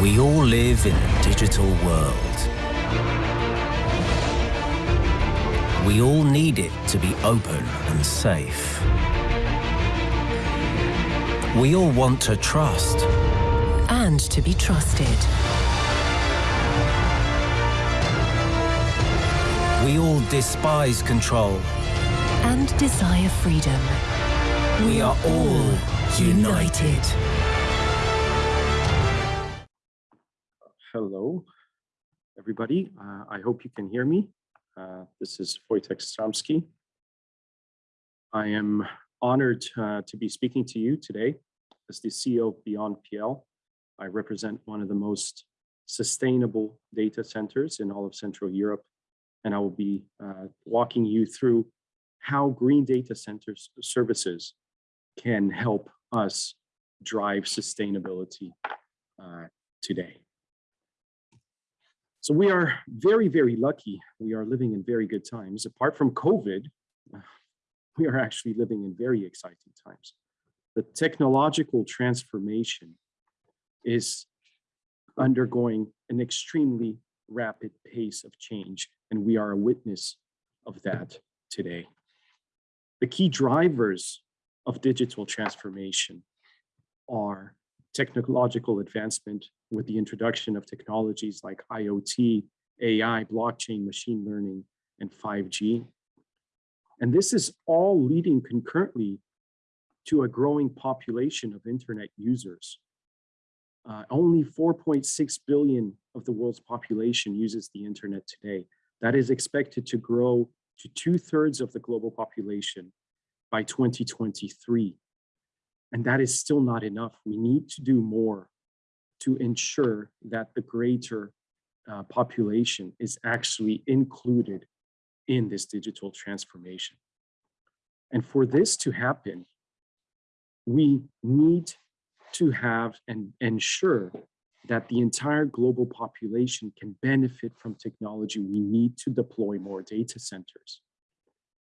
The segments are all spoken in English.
We all live in a digital world. We all need it to be open and safe. We all want to trust. And to be trusted. We all despise control. And desire freedom. We are all united. Hello, everybody. Uh, I hope you can hear me. Uh, this is Wojtek Stramski. I am honored uh, to be speaking to you today as the CEO of Beyond PL. I represent one of the most sustainable data centers in all of Central Europe, and I will be uh, walking you through how green data centers services can help us drive sustainability uh, today. So we are very, very lucky. We are living in very good times. Apart from COVID, we are actually living in very exciting times. The technological transformation is undergoing an extremely rapid pace of change, and we are a witness of that today. The key drivers of digital transformation are technological advancement with the introduction of technologies like IoT, AI, blockchain, machine learning, and 5G. And this is all leading concurrently to a growing population of internet users. Uh, only 4.6 billion of the world's population uses the internet today. That is expected to grow to two thirds of the global population by 2023. And that is still not enough. We need to do more to ensure that the greater uh, population is actually included in this digital transformation. And for this to happen, we need to have and ensure that the entire global population can benefit from technology. We need to deploy more data centers,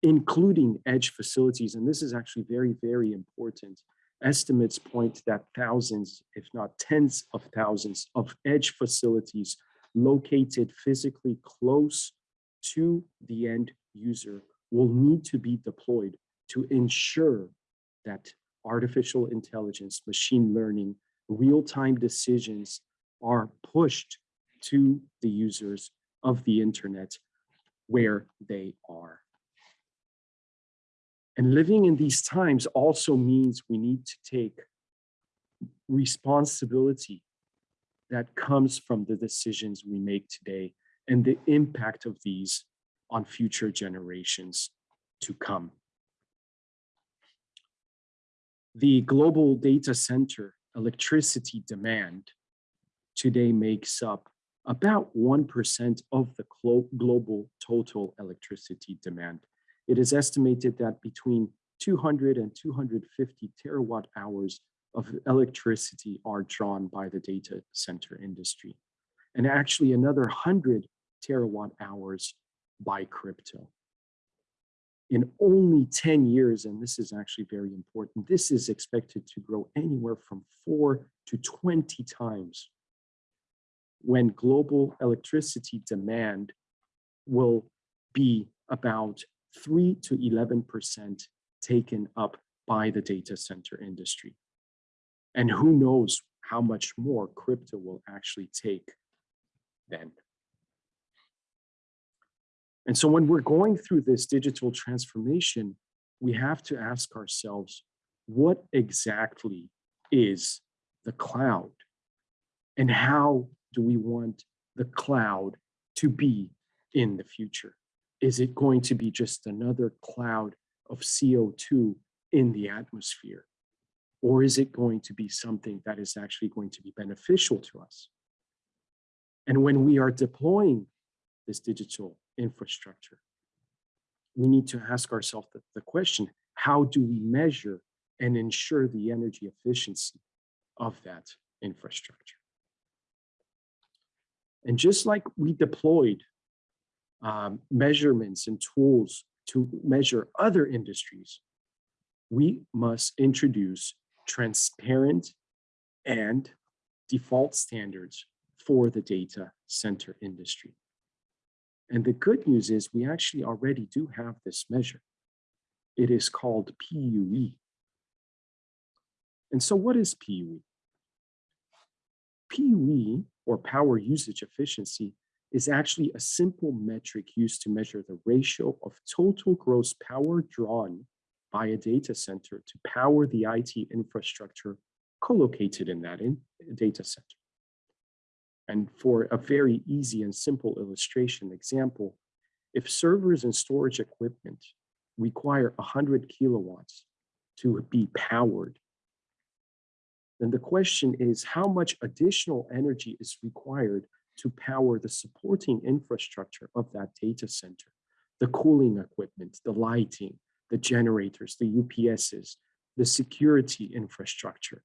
including edge facilities. And this is actually very, very important Estimates point that thousands, if not tens of thousands of edge facilities located physically close to the end user will need to be deployed to ensure that artificial intelligence, machine learning, real-time decisions are pushed to the users of the internet where they are. And living in these times also means we need to take responsibility that comes from the decisions we make today and the impact of these on future generations to come. The global data center electricity demand today makes up about 1% of the global total electricity demand it is estimated that between 200 and 250 terawatt hours of electricity are drawn by the data center industry. And actually another 100 terawatt hours by crypto. In only 10 years, and this is actually very important, this is expected to grow anywhere from four to 20 times when global electricity demand will be about 3 to 11% taken up by the data center industry. And who knows how much more crypto will actually take then. And so when we're going through this digital transformation, we have to ask ourselves, what exactly is the cloud? And how do we want the cloud to be in the future? Is it going to be just another cloud of CO2 in the atmosphere? Or is it going to be something that is actually going to be beneficial to us? And when we are deploying this digital infrastructure, we need to ask ourselves the, the question, how do we measure and ensure the energy efficiency of that infrastructure? And just like we deployed um, measurements and tools to measure other industries, we must introduce transparent and default standards for the data center industry. And the good news is we actually already do have this measure. It is called PUE. And so what is PUE? PUE, or power usage efficiency, is actually a simple metric used to measure the ratio of total gross power drawn by a data center to power the IT infrastructure co-located in that in data center. And for a very easy and simple illustration example, if servers and storage equipment require 100 kilowatts to be powered, then the question is how much additional energy is required to power the supporting infrastructure of that data center, the cooling equipment, the lighting, the generators, the UPSs, the security infrastructure.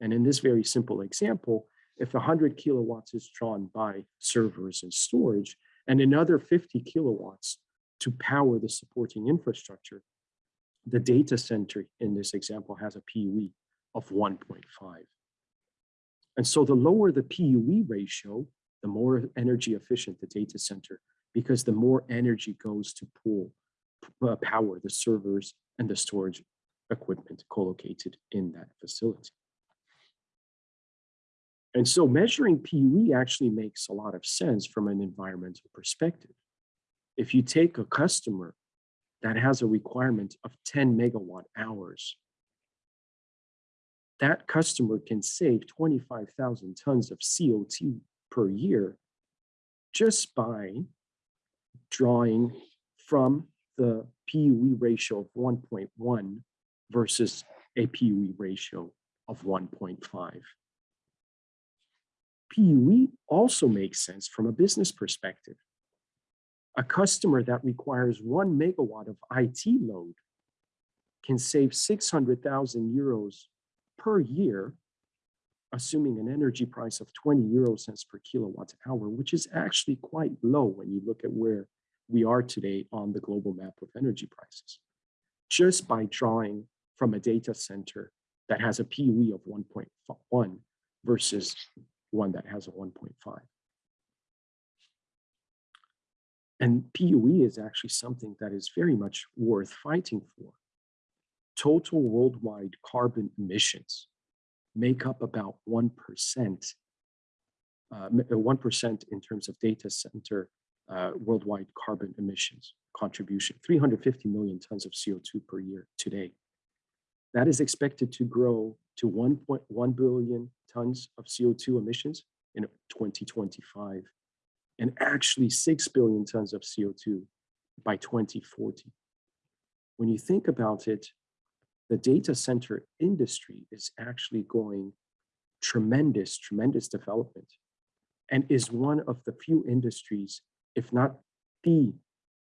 And in this very simple example, if 100 kilowatts is drawn by servers and storage, and another 50 kilowatts to power the supporting infrastructure, the data center in this example has a PUE of 1.5. And so the lower the PUE ratio, the more energy efficient the data center, because the more energy goes to pool, uh, power the servers and the storage equipment co-located in that facility. And so measuring PUE actually makes a lot of sense from an environmental perspective. If you take a customer that has a requirement of 10 megawatt hours, that customer can save 25,000 tons of CO2 per year just by drawing from the PUE ratio of 1.1 versus a PUE ratio of 1.5. PUE also makes sense from a business perspective. A customer that requires one megawatt of IT load can save 600,000 euros per year, assuming an energy price of 20 euro cents per kilowatt hour, which is actually quite low when you look at where we are today on the global map of energy prices. Just by drawing from a data center that has a PUE of 1.1 versus one that has a 1.5. And PUE is actually something that is very much worth fighting for. Total worldwide carbon emissions make up about 1%, 1% uh, in terms of data center uh, worldwide carbon emissions contribution, 350 million tons of CO2 per year today. That is expected to grow to 1.1 billion tons of CO2 emissions in 2025, and actually 6 billion tons of CO2 by 2040. When you think about it, the data center industry is actually going tremendous, tremendous development and is one of the few industries, if not the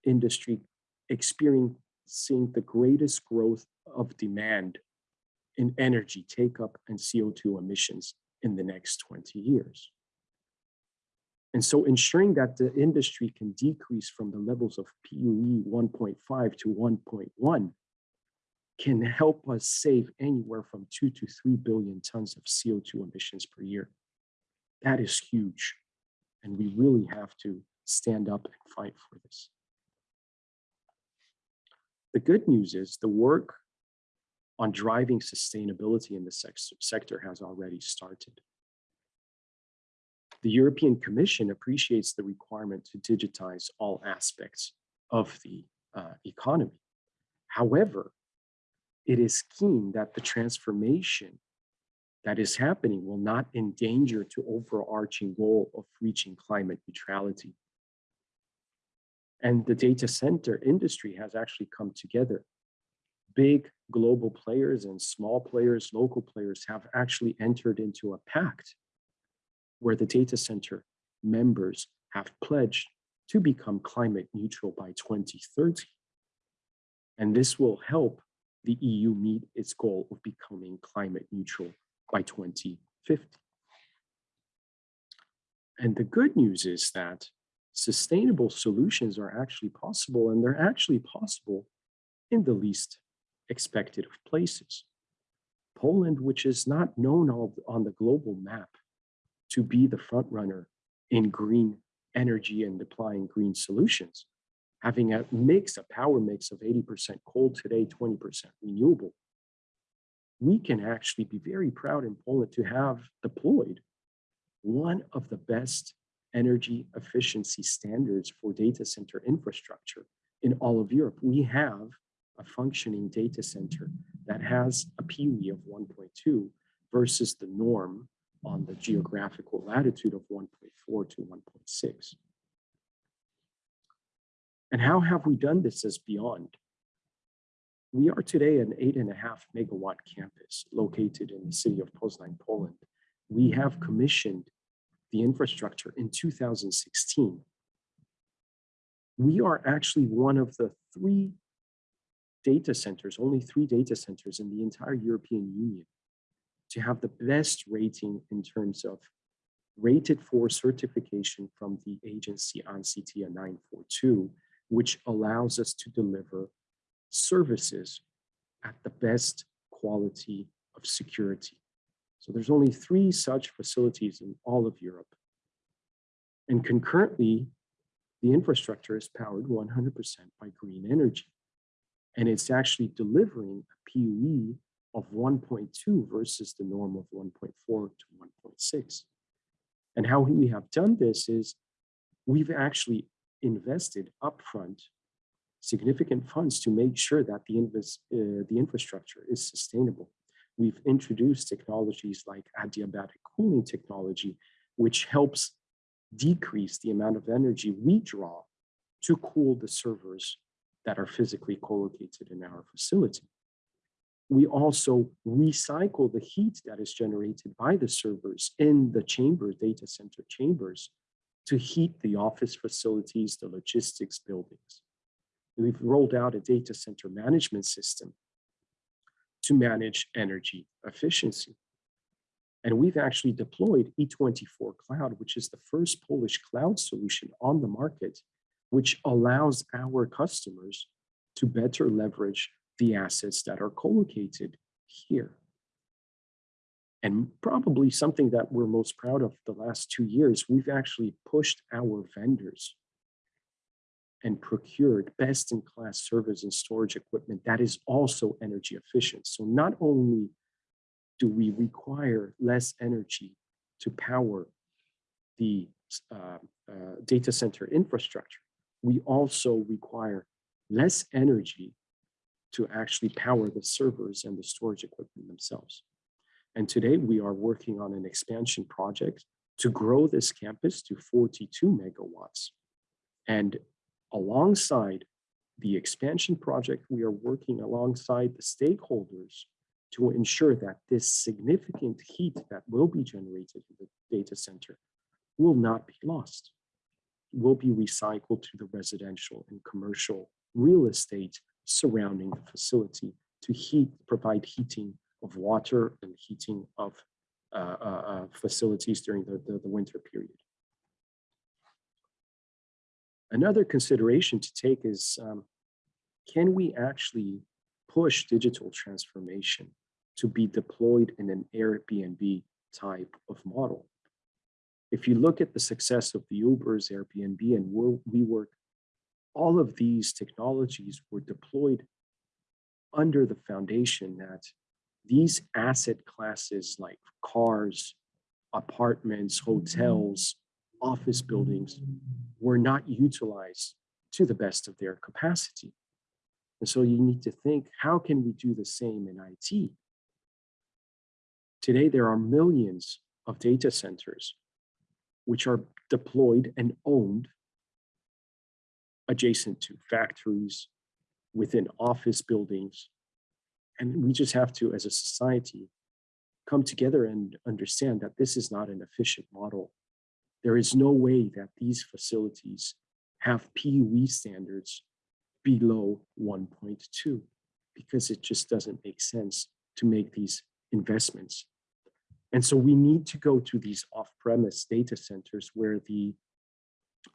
industry experiencing the greatest growth of demand in energy take up and CO2 emissions in the next 20 years. And so ensuring that the industry can decrease from the levels of PUE 1.5 to 1.1 can help us save anywhere from two to 3 billion tons of CO2 emissions per year. That is huge. And we really have to stand up and fight for this. The good news is the work on driving sustainability in the sector has already started. The European Commission appreciates the requirement to digitize all aspects of the uh, economy. However, it is keen that the transformation that is happening will not endanger to overarching goal of reaching climate neutrality. And the data center industry has actually come together big global players and small players, local players have actually entered into a pact where the data center members have pledged to become climate neutral by 2030. And this will help the EU meet its goal of becoming climate neutral by 2050. And the good news is that sustainable solutions are actually possible and they're actually possible in the least expected of places. Poland, which is not known on, the global map to be the front runner in green energy and applying green solutions, having a mix, a power mix of 80% coal today, 20% renewable, we can actually be very proud in Poland to have deployed one of the best energy efficiency standards for data center infrastructure in all of Europe. We have a functioning data center that has a PUE of 1.2 versus the norm on the geographical latitude of 1.4 to 1.6. And how have we done this as beyond? We are today an eight and a half megawatt campus located in the city of Poznań, Poland. We have commissioned the infrastructure in 2016. We are actually one of the three data centers, only three data centers in the entire European Union to have the best rating in terms of rated for certification from the agency on ANSI 942, which allows us to deliver services at the best quality of security. So there's only three such facilities in all of Europe. And concurrently, the infrastructure is powered 100% by green energy. And it's actually delivering a PUE of 1.2 versus the norm of 1.4 to 1.6. And how we have done this is we've actually invested upfront significant funds to make sure that the, invest, uh, the infrastructure is sustainable. We've introduced technologies like adiabatic cooling technology, which helps decrease the amount of energy we draw to cool the servers that are physically co-located in our facility. We also recycle the heat that is generated by the servers in the chamber data center chambers to heat the office facilities, the logistics buildings. We've rolled out a data center management system to manage energy efficiency. And we've actually deployed E24 Cloud, which is the first Polish cloud solution on the market, which allows our customers to better leverage the assets that are co-located here. And probably something that we're most proud of the last two years, we've actually pushed our vendors and procured best-in-class servers and storage equipment that is also energy efficient. So not only do we require less energy to power the uh, uh, data center infrastructure, we also require less energy to actually power the servers and the storage equipment themselves. And today we are working on an expansion project to grow this campus to 42 megawatts. And alongside the expansion project, we are working alongside the stakeholders to ensure that this significant heat that will be generated in the data center will not be lost, will be recycled to the residential and commercial real estate surrounding the facility to heat, provide heating of water and heating of uh, uh, uh facilities during the, the, the winter period. Another consideration to take is, um, can we actually push digital transformation to be deployed in an Airbnb type of model? If you look at the success of the Ubers, Airbnb, and WeWork, all of these technologies were deployed under the foundation that these asset classes like cars, apartments, hotels, office buildings were not utilized to the best of their capacity. And so you need to think, how can we do the same in IT? Today, there are millions of data centers which are deployed and owned adjacent to factories, within office buildings. And we just have to, as a society, come together and understand that this is not an efficient model there is no way that these facilities have PUE standards below 1.2 because it just doesn't make sense to make these investments. And so we need to go to these off-premise data centers where the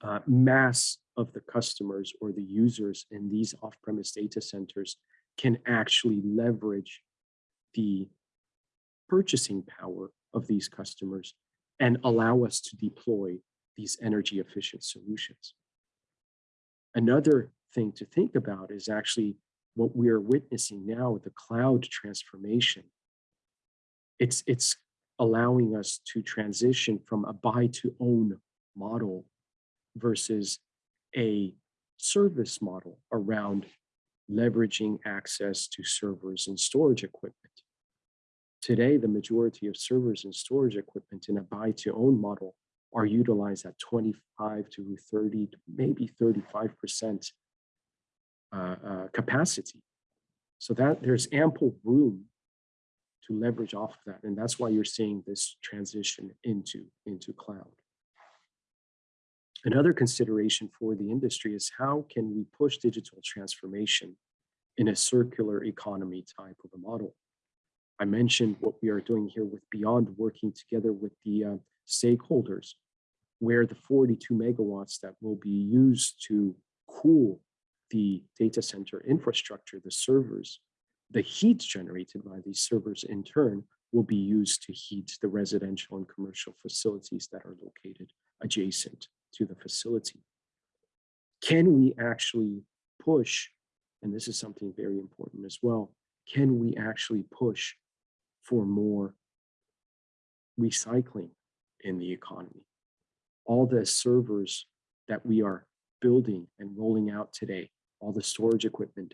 uh, mass of the customers or the users in these off-premise data centers can actually leverage the purchasing power of these customers and allow us to deploy these energy efficient solutions. Another thing to think about is actually what we are witnessing now with the cloud transformation. It's, it's allowing us to transition from a buy to own model versus a service model around leveraging access to servers and storage equipment. Today, the majority of servers and storage equipment in a buy to own model are utilized at 25 to 30, maybe 35% uh, uh, capacity. So that there's ample room to leverage off of that. And that's why you're seeing this transition into, into cloud. Another consideration for the industry is how can we push digital transformation in a circular economy type of a model? I mentioned what we are doing here with Beyond working together with the uh, stakeholders, where the 42 megawatts that will be used to cool the data center infrastructure, the servers, the heat generated by these servers in turn will be used to heat the residential and commercial facilities that are located adjacent to the facility. Can we actually push, and this is something very important as well, can we actually push for more recycling in the economy? All the servers that we are building and rolling out today, all the storage equipment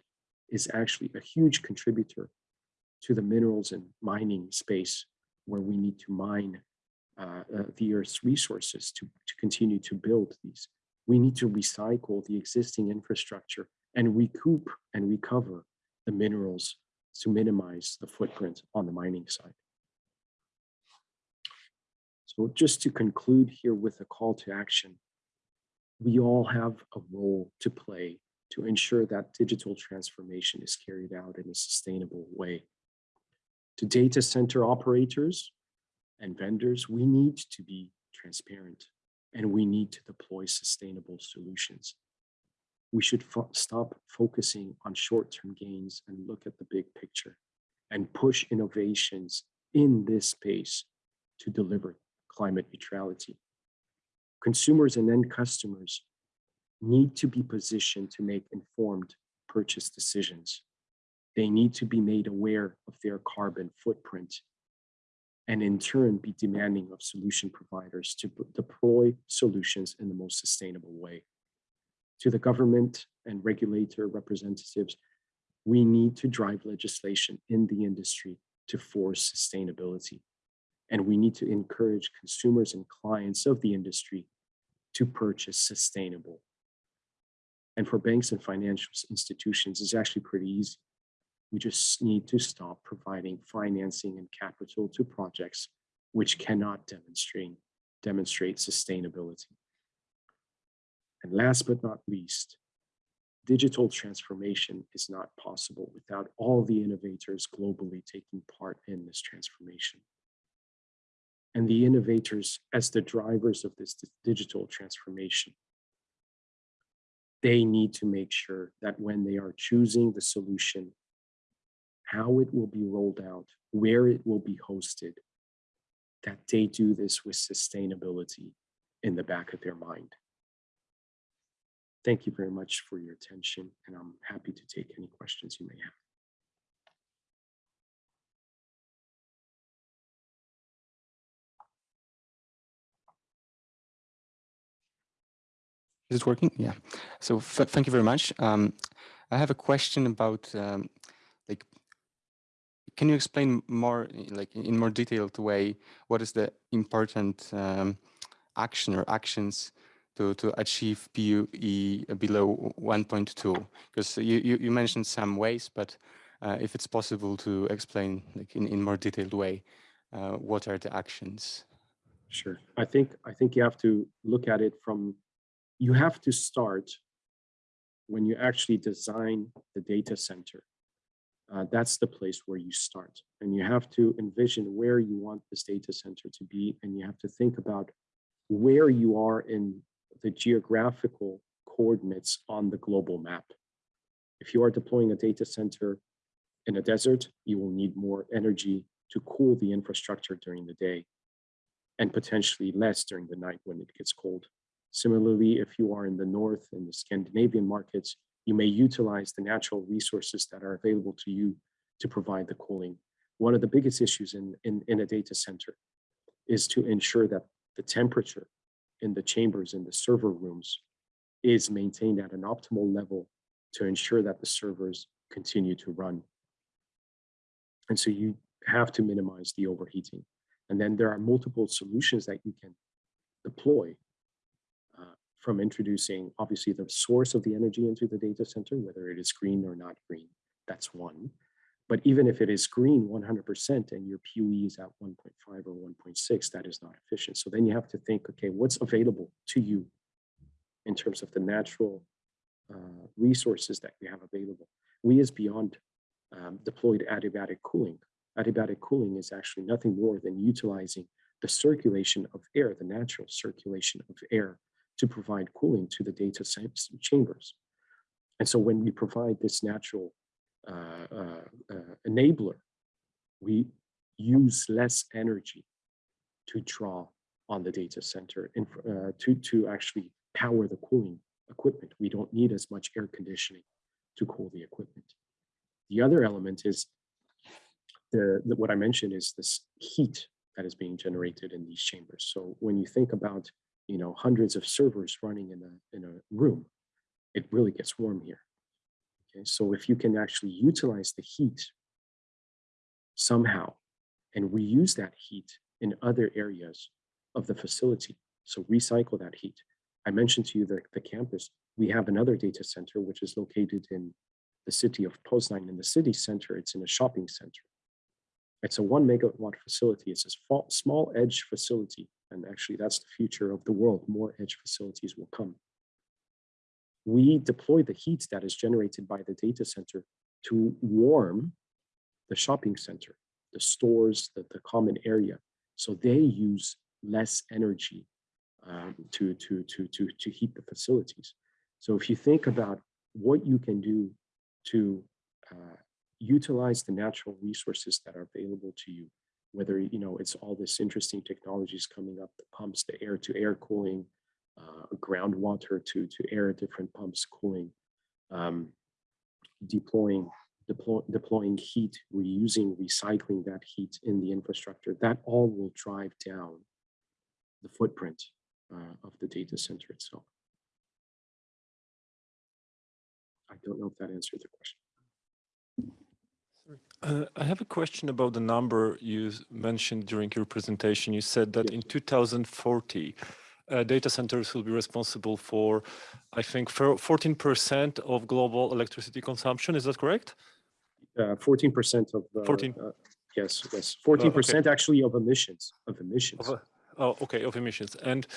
is actually a huge contributor to the minerals and mining space where we need to mine Uh, uh, the Earth's resources to, to continue to build these. We need to recycle the existing infrastructure and recoup and recover the minerals to minimize the footprint on the mining side. So just to conclude here with a call to action, we all have a role to play to ensure that digital transformation is carried out in a sustainable way. To data center operators and vendors, we need to be transparent and we need to deploy sustainable solutions. We should fo stop focusing on short-term gains and look at the big picture and push innovations in this space to deliver climate neutrality. Consumers and end customers need to be positioned to make informed purchase decisions. They need to be made aware of their carbon footprint and in turn be demanding of solution providers to deploy solutions in the most sustainable way. To the government and regulator representatives, we need to drive legislation in the industry to force sustainability. And we need to encourage consumers and clients of the industry to purchase sustainable and for banks and financial institutions, it's actually pretty easy. We just need to stop providing financing and capital to projects which cannot demonstrate, demonstrate sustainability. And last but not least, digital transformation is not possible without all the innovators globally taking part in this transformation. And the innovators as the drivers of this digital transformation they need to make sure that when they are choosing the solution, how it will be rolled out, where it will be hosted, that they do this with sustainability in the back of their mind. Thank you very much for your attention, and I'm happy to take any questions you may have. Is it working? Yeah. So thank you very much. Um, I have a question about um, can you explain more, like in more detailed way, what is the important um, action or actions to, to achieve PUE below 1.2? Because you, you, you, mentioned some ways, but uh, if it's possible to explain like in, in more detailed way, uh, what are the actions? Sure. I think I think you have to look at it from you have to start when you actually design the data center. Uh, that's the place where you start. And you have to envision where you want this data center to be. And you have to think about where you are in the geographical coordinates on the global map. If you are deploying a data center in a desert, you will need more energy to cool the infrastructure during the day and potentially less during the night when it gets cold. Similarly, if you are in the north in the Scandinavian markets, you may utilize the natural resources that are available to you to provide the cooling. One of the biggest issues in, in, in a data center is to ensure that the temperature in the chambers in the server rooms is maintained at an optimal level to ensure that the servers continue to run. And so you have to minimize the overheating. And then there are multiple solutions that you can deploy from introducing obviously the source of the energy into the data center, whether it is green or not green, that's one. But even if it is green 100% and your PUE is at 1.5 or 1.6, that is not efficient. So then you have to think, okay, what's available to you in terms of the natural uh, resources that you have available? We as Beyond um, deployed adiabatic cooling. Adiabatic cooling is actually nothing more than utilizing the circulation of air, the natural circulation of air to provide cooling to the data chambers. And so when we provide this natural uh, uh, uh, enabler, we use less energy to draw on the data center and uh, to, to actually power the cooling equipment. We don't need as much air conditioning to cool the equipment. The other element is the, the, what I mentioned is this heat that is being generated in these chambers. So when you think about you know hundreds of servers running in a in a room, it really gets warm here. Okay, so if you can actually utilize the heat somehow and reuse that heat in other areas of the facility, so recycle that heat. I mentioned to you the, the campus, we have another data center which is located in the city of Poznan in the city center, it's in a shopping center. It's a one megawatt facility. It's a small edge facility. And actually that's the future of the world. More edge facilities will come we deploy the heat that is generated by the data center to warm the shopping center, the stores, the, the common area. So they use less energy um, to, to, to, to, to heat the facilities. So if you think about what you can do to uh, utilize the natural resources that are available to you, whether you know it's all this interesting technologies coming up, the pumps, the air-to-air cooling, uh, groundwater to, to air different pumps cooling, um, deploying, deploy, deploying heat, reusing, recycling that heat in the infrastructure, that all will drive down the footprint uh, of the data center itself. I don't know if that answered the question. Uh, I have a question about the number you mentioned during your presentation. You said that yes. in 2040, uh, data centers will be responsible for, I think, 14% of global electricity consumption. Is that correct? 14% uh, of the, 14. Uh, yes, yes, 14% okay. actually of emissions, of emissions. Of, oh, okay, of emissions. And,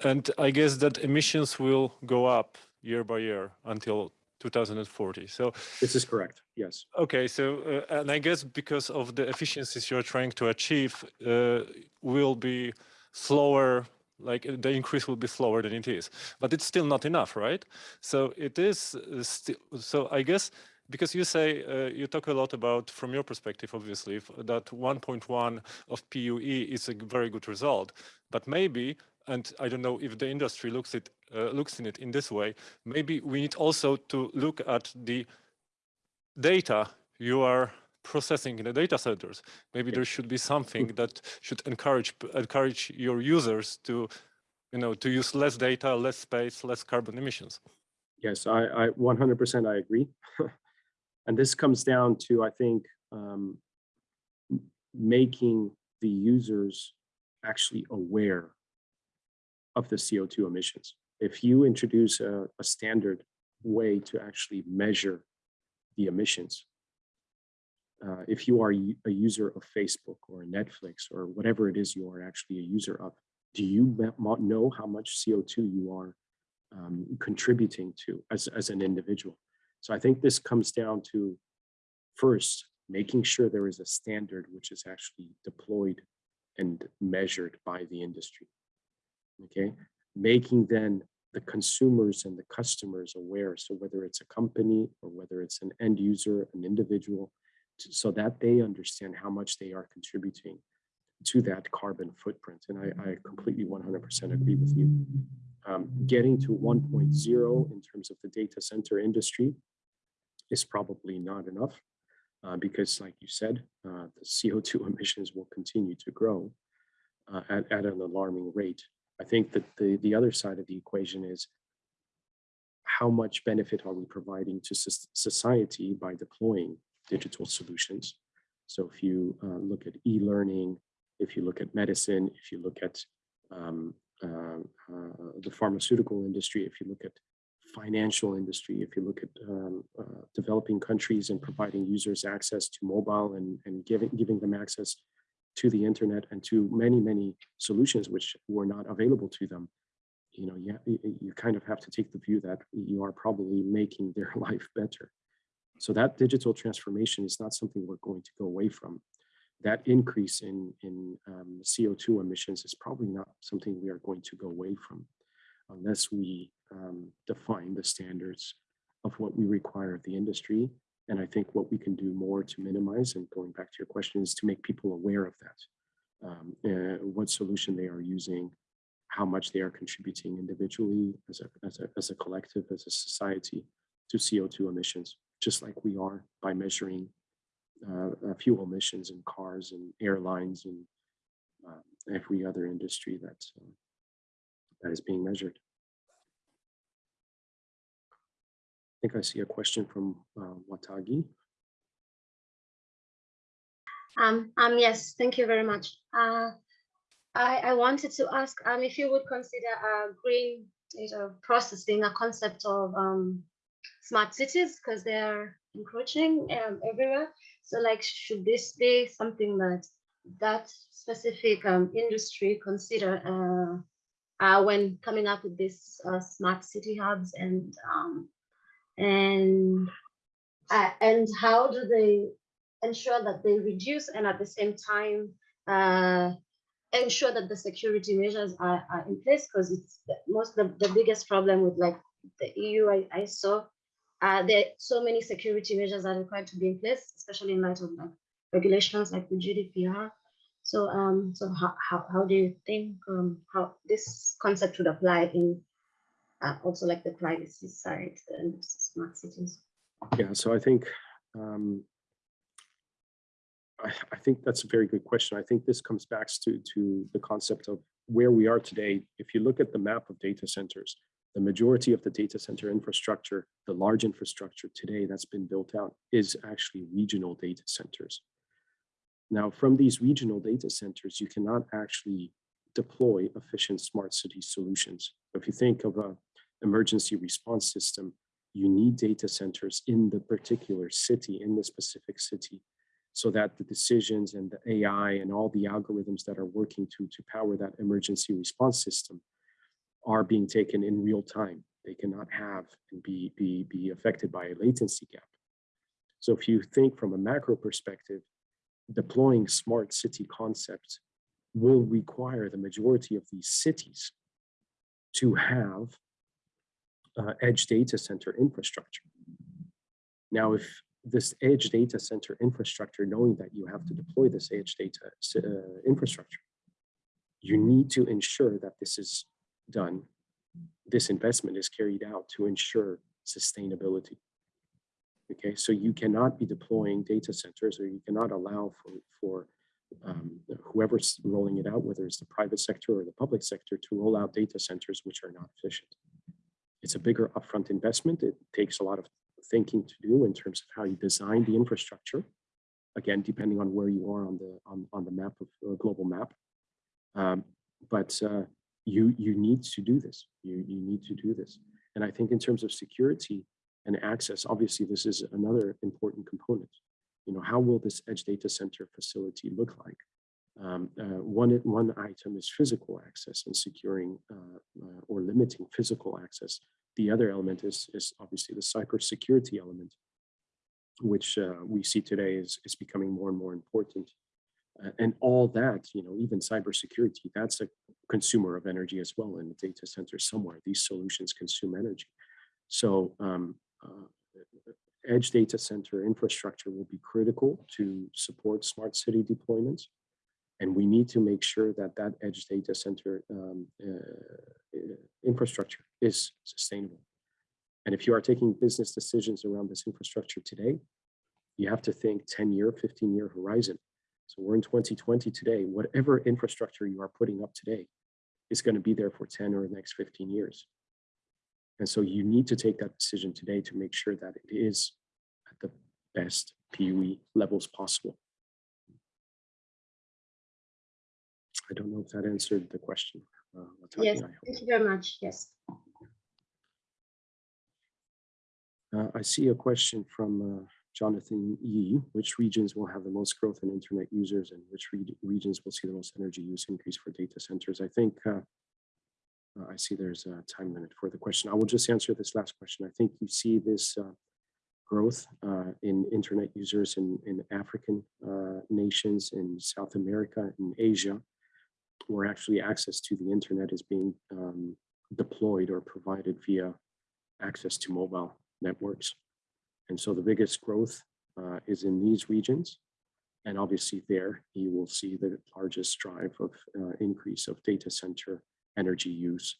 and I guess that emissions will go up year by year until 2040. So this is correct. Yes. Okay. So, uh, and I guess because of the efficiencies you're trying to achieve, uh, will be slower like the increase will be slower than it is but it's still not enough right so it is uh, still so i guess because you say uh, you talk a lot about from your perspective obviously that 1.1 of pue is a very good result but maybe and i don't know if the industry looks it uh, looks in it in this way maybe we need also to look at the data you are processing in the data centers. Maybe there should be something that should encourage encourage your users to, you know, to use less data, less space, less carbon emissions. Yes, I, I 100% I agree. and this comes down to, I think, um, making the users actually aware of the CO2 emissions. If you introduce a, a standard way to actually measure the emissions, uh, if you are a user of Facebook or Netflix or whatever it is you are actually a user of, do you know how much CO2 you are um, contributing to as, as an individual? So I think this comes down to first, making sure there is a standard which is actually deployed and measured by the industry. Okay, making then the consumers and the customers aware. So whether it's a company or whether it's an end user, an individual, so that they understand how much they are contributing to that carbon footprint. And I, I completely 100% agree with you. Um, getting to 1.0 in terms of the data center industry is probably not enough uh, because like you said, uh, the CO2 emissions will continue to grow uh, at, at an alarming rate. I think that the, the other side of the equation is how much benefit are we providing to society by deploying digital solutions? So if you uh, look at e-learning, if you look at medicine, if you look at um, uh, uh, the pharmaceutical industry, if you look at financial industry, if you look at um, uh, developing countries and providing users access to mobile and, and giving, giving them access to the internet and to many, many solutions which were not available to them, you know, you, you kind of have to take the view that you are probably making their life better. So that digital transformation is not something we're going to go away from. That increase in, in um, CO2 emissions is probably not something we are going to go away from unless we um, define the standards of what we require of the industry. And I think what we can do more to minimize and going back to your question is to make people aware of that. Um, uh, what solution they are using, how much they are contributing individually as a, as a, as a collective, as a society to CO2 emissions, just like we are by measuring uh, uh, fuel emissions in cars and airlines and uh, every other industry that's, uh, that is being measured. I think I see a question from uh, Watagi. Um, um, yes, thank you very much. Uh, I, I wanted to ask um, if you would consider uh, green data processing a concept of um, smart cities because they're encroaching um, everywhere. So like, should this be something that that specific um, industry consider uh, uh, when coming up with these uh, smart city hubs and um, and uh, and how do they ensure that they reduce and at the same time uh, ensure that the security measures are, are in place because it's the, most the, the biggest problem with like the EU I, I saw uh, there so many security measures are required to be in place, especially in light of like regulations like the GDPR. So um so how, how, how do you think um how this concept would apply in uh, also like the privacy side and smart cities? Yeah, so I think um, I, I think that's a very good question. I think this comes back to, to the concept of where we are today. If you look at the map of data centers, the majority of the data center infrastructure, the large infrastructure today that's been built out is actually regional data centers. Now, from these regional data centers, you cannot actually deploy efficient smart city solutions. If you think of a emergency response system, you need data centers in the particular city, in the specific city, so that the decisions and the AI and all the algorithms that are working to, to power that emergency response system are being taken in real time. They cannot have and be, be, be affected by a latency gap. So if you think from a macro perspective, deploying smart city concepts will require the majority of these cities to have uh, edge data center infrastructure. Now, if this edge data center infrastructure, knowing that you have to deploy this edge data uh, infrastructure, you need to ensure that this is done, this investment is carried out to ensure sustainability. Okay, so you cannot be deploying data centers or you cannot allow for, for um, whoever's rolling it out, whether it's the private sector or the public sector, to roll out data centers which are not efficient. It's a bigger upfront investment. It takes a lot of thinking to do in terms of how you design the infrastructure. Again, depending on where you are on the on, on the map of uh, global map. Um, but uh, you you need to do this. You you need to do this. And I think in terms of security and access, obviously this is another important component. You know, how will this edge data center facility look like? Um, uh, one, one item is physical access and securing uh, uh, or limiting physical access. The other element is, is obviously the cybersecurity element, which uh, we see today is, is becoming more and more important. Uh, and all that, you know, even cybersecurity, that's a consumer of energy as well in the data center somewhere. These solutions consume energy. So um, uh, edge data center infrastructure will be critical to support smart city deployments. And we need to make sure that that edge data center um, uh, infrastructure is sustainable. And if you are taking business decisions around this infrastructure today, you have to think 10 year, 15 year horizon. So we're in 2020 today, whatever infrastructure you are putting up today is going to be there for 10 or the next 15 years. And so you need to take that decision today to make sure that it is at the best PUE levels possible. I don't know if that answered the question. Uh, yes, thank you very much. Yes. Uh, I see a question from uh, Jonathan Yee. Which regions will have the most growth in internet users and which re regions will see the most energy use increase for data centers? I think uh, uh I see there's a time limit for the question. I will just answer this last question. I think you see this uh, growth uh, in internet users in, in African nations, in South America, in Asia, where actually access to the internet is being um, deployed or provided via access to mobile networks. And so the biggest growth uh, is in these regions. And obviously there you will see the largest drive of uh, increase of data center energy use.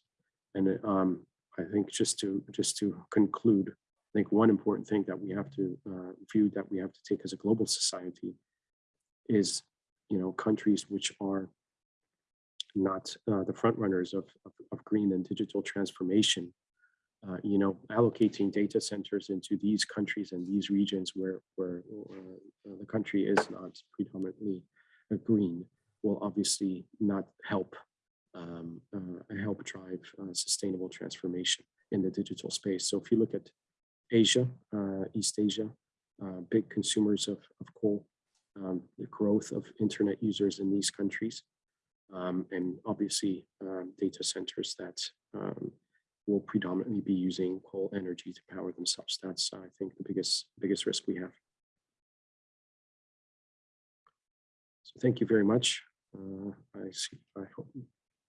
And um, I think just to just to conclude, I think one important thing that we have to uh, view that we have to take as a global society is, you know, countries which are not uh, the front runners of, of, of, green and digital transformation uh, you know, allocating data centers into these countries and these regions where, where uh, the country is not predominantly green will obviously not help um, uh, help drive uh, sustainable transformation in the digital space. So if you look at Asia, uh, East Asia, uh, big consumers of, of coal, um, the growth of internet users in these countries, um, and obviously um, data centers that um, will predominantly be using coal energy to power themselves. That's, I think, the biggest biggest risk we have. So thank you very much. Uh, I see. I hope,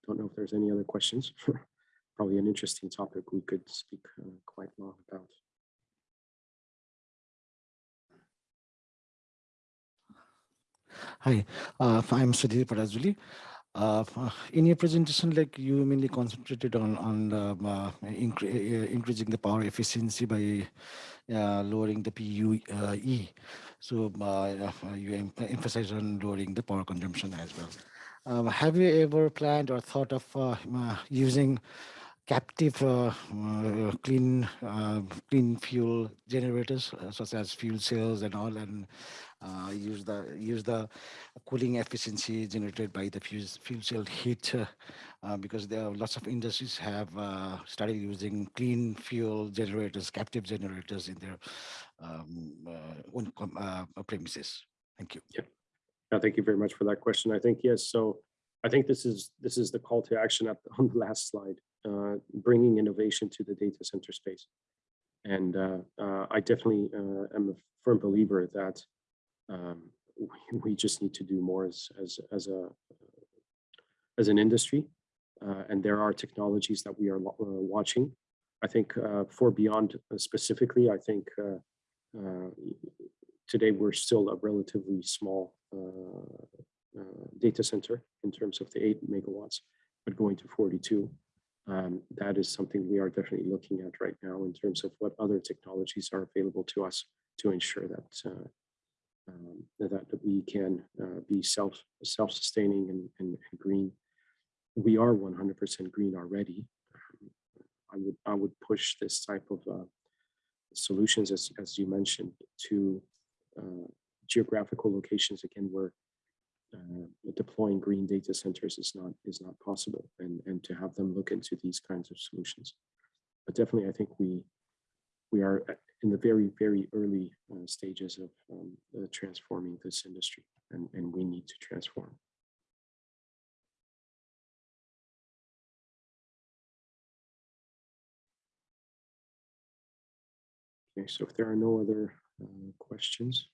don't know if there's any other questions. Probably an interesting topic we could speak uh, quite long about. Hi, uh, I'm Sudhir Parajuli. Uh, in your presentation, like you mainly concentrated on on uh, incre uh, increasing the power efficiency by uh, lowering the PUE. So uh, you em emphasize on lowering the power consumption as well. Um, have you ever planned or thought of using captive uh, uh, clean uh, clean fuel generators such as fuel cells and all and uh, use the use the cooling efficiency generated by the fuel, fuel cell heat uh, because there are lots of industries have uh, started using clean fuel generators, captive generators in their um, own premises. Thank you. Yeah. Thank you very much for that question. I think yes. So I think this is this is the call to action on the last slide, uh, bringing innovation to the data center space. And uh, uh, I definitely am a firm believer that um, we, we, just need to do more as as as a as an industry, uh, and there are technologies that we are uh, watching. I think uh, for beyond uh, specifically, I think uh, uh, today we're still a relatively small data center in terms of the eight megawatts, but going to 42. Um, that is something we are definitely looking at right now in terms of what other technologies are available to us to ensure that um, that, we can uh, be self self-sustaining and, and, and, green. We are 100% green already. I would I would push this type of uh, solutions as as you mentioned to uh, geographical locations again where uh, deploying green data centers is not is not possible and and to have them look into these kinds of solutions. But definitely, I think we we are in the very, very early uh, stages of um, uh, transforming this industry, and, and we need to transform. Okay, so if there are no other uh, questions.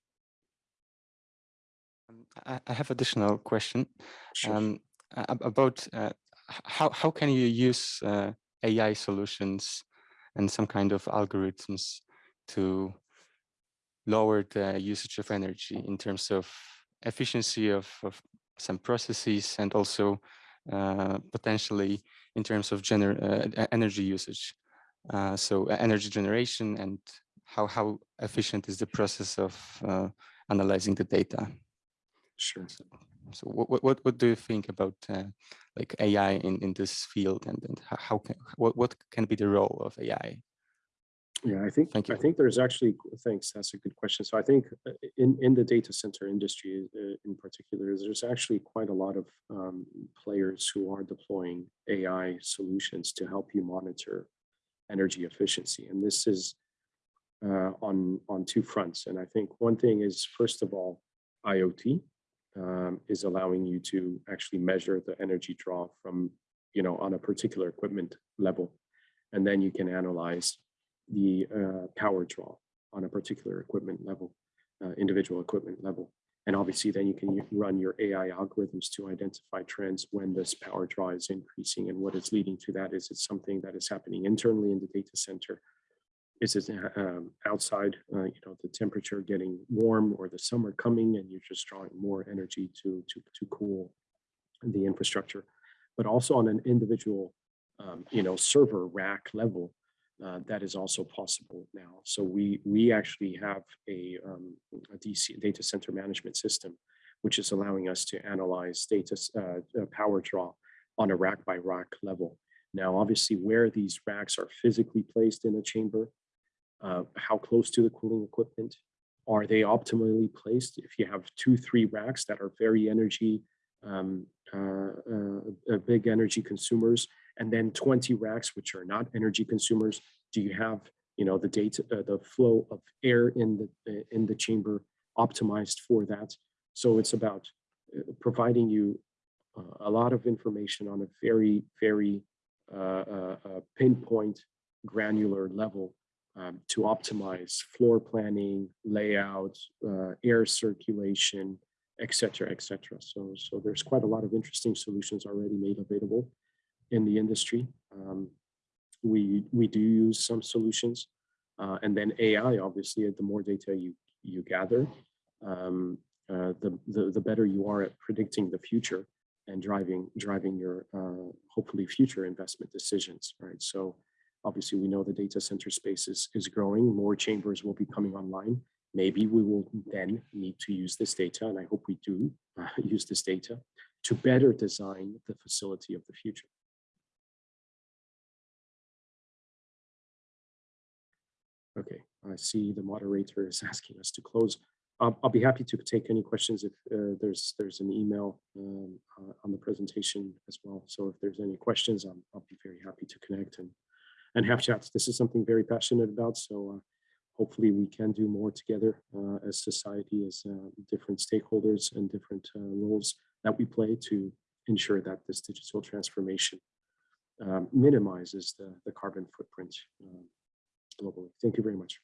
Um, I, I, have additional question sure. um, about uh, how, how can you use uh, AI solutions and some kind of algorithms to lower the usage of energy in terms of efficiency of, of some processes and also uh, potentially in terms of gener uh, energy usage. Uh, so energy generation and how, how efficient is the process of uh, analyzing the data. Sure. So, so what, what, what do you think about uh, like AI in, in this field and, and how- can, what, what can be the role of AI? Yeah, I think, I think there's actually, thanks, that's a good question. So I think uh, in, in the data center industry uh, in particular, there's actually quite a lot of um, players who are deploying AI solutions to help you monitor energy efficiency. And this is uh, on, on two fronts. And I think one thing is, first of all, IoT um, is allowing you to actually measure the energy draw from, you know, on a particular equipment level. And then you can analyze the uh, power draw on a particular equipment level, uh, individual equipment level. And obviously then you can run your AI algorithms to identify trends when this power draw is increasing and what is leading to that. Is it something that is happening internally in the data center? Is it uh, um, outside, uh, you know, the temperature getting warm or the summer coming and you're just drawing more energy to, to, to cool the infrastructure, but also on an individual, um, you know, server rack level, uh, that is also possible now. So we we actually have a, um, a DC data center management system, which is allowing us to analyze data uh, uh, power draw on a rack by rack level. Now, obviously, where these racks are physically placed in a chamber, uh, how close to the cooling equipment, are they optimally placed? If you have two, three racks that are very energy, um, uh, uh, uh, big energy consumers, and then 20 racks which are not energy consumers do you have you know the data uh, the flow of air in the uh, in the chamber optimized for that so it's about uh, providing you a lot of information on a very very pinpoint granular level um, to optimize floor planning layout uh, air circulation et cetera et cetera so so there's quite a lot of interesting solutions already made available in the industry. Um, we we do use some solutions, uh, and then AI. Obviously, the more data you you gather, um, uh, the, the the better you are at predicting the future and driving driving your uh, hopefully future investment decisions. Right. So obviously, we know the data center space is is growing. More chambers will be coming online. Maybe we will then need to use this data, and I hope we do uh, use this data to better design the facility of the future. Okay, I see the moderator is asking us to close. I'll, I'll be happy to take any questions if uh, there's there's an email um, uh, on the presentation as well. So if there's any questions, I'm, I'll be very happy to connect and and have chats. This is something very passionate about. So uh, hopefully we can do more together uh, as society, as uh, different stakeholders and different roles that we play to ensure that this digital transformation um, minimizes the, the carbon footprint um, globally. Thank you very much.